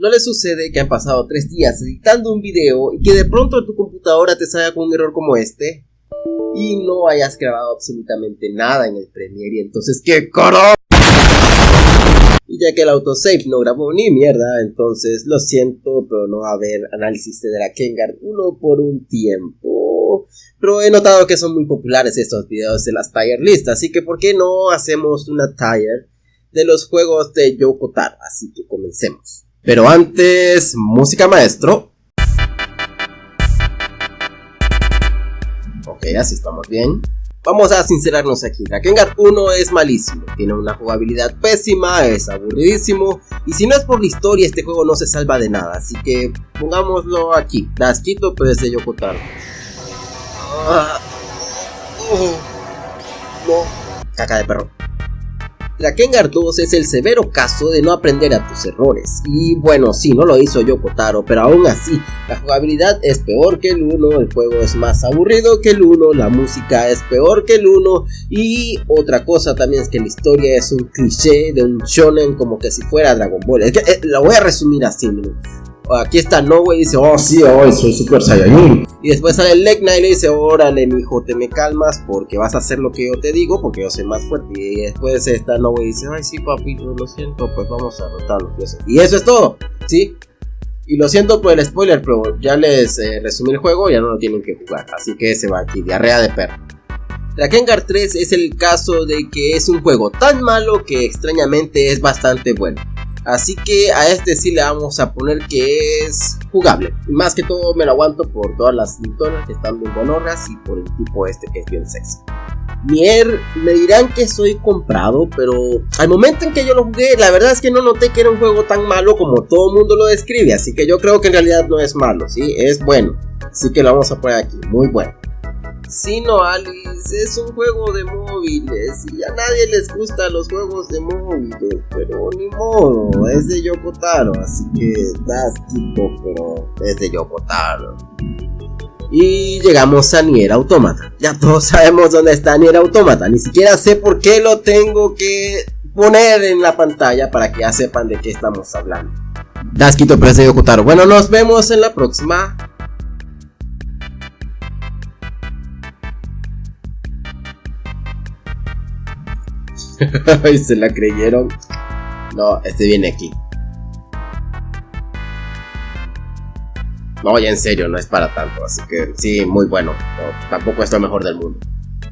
¿No le sucede que han pasado tres días editando un video y que de pronto tu computadora te salga con un error como este? Y no hayas grabado absolutamente nada en el Premiere y entonces ¿qué coro? Y ya que el autosave no grabó ni mierda, entonces lo siento, pero no va a haber análisis de Drakengard 1 por un tiempo. Pero he notado que son muy populares estos videos de las tier list, así que ¿por qué no hacemos una tier de los juegos de Yoko Taro? Así que comencemos. Pero antes, música maestro. Ok, así estamos bien. Vamos a sincerarnos aquí, Drakengard 1 es malísimo, tiene una jugabilidad pésima, es aburridísimo y si no es por la historia este juego no se salva de nada, así que pongámoslo aquí, Dasquito pero es de Yokotaro. Ah, uh, no, caca de perro. Drakengard 2 es el severo caso de no aprender a tus errores. Y bueno, sí, no lo hizo Yokotaro, pero aún así, la jugabilidad es peor que el 1, el juego es más aburrido que el 1, la música es peor que el 1 y otra cosa también es que la historia es un cliché de un shonen como que si fuera Dragon Ball. Es eh, la voy a resumir así, aquí está Noe y dice, oh sí, hoy soy Super Saiyajin. Y después sale el Legna y le dice, órale mijo, te me calmas porque vas a hacer lo que yo te digo porque yo soy más fuerte. Y después está Noe y dice, ay sí papi, lo siento, pues vamos a derrotarlo. Y eso es todo, ¿sí? Y lo siento por el spoiler, pero ya les eh, resumí el juego, ya no lo tienen que jugar. Así que se va aquí, diarrea de perro. Drakengard 3 es el caso de que es un juego tan malo que extrañamente es bastante bueno. Así que a este sí le vamos a poner que es jugable. Más que todo me lo aguanto por todas las lintonas que están bien bonorras y por el tipo este que es bien sexy. Nier, me dirán que soy comprado, pero al momento en que yo lo jugué, la verdad es que no noté que era un juego tan malo como todo el mundo lo describe, así que yo creo que en realidad no es malo, ¿sí? Es bueno, así que lo vamos a poner aquí, muy bueno. Sino Alice es un juego de y a nadie les gustan los juegos de móviles, pero ni modo, es de Yokotaro, así que das tipo, pero es de Yokotaro. Y llegamos a Nier Automata. Ya todos sabemos dónde está Nier Automata, ni siquiera sé por qué lo tengo que poner en la pantalla para que ya sepan de qué estamos hablando. Dasquito, pero es de Yokotaro. Bueno, nos vemos en la próxima. y se la creyeron. No, este viene aquí. No, ya en serio, no es para tanto. Así que sí, muy bueno. tampoco es lo mejor del mundo.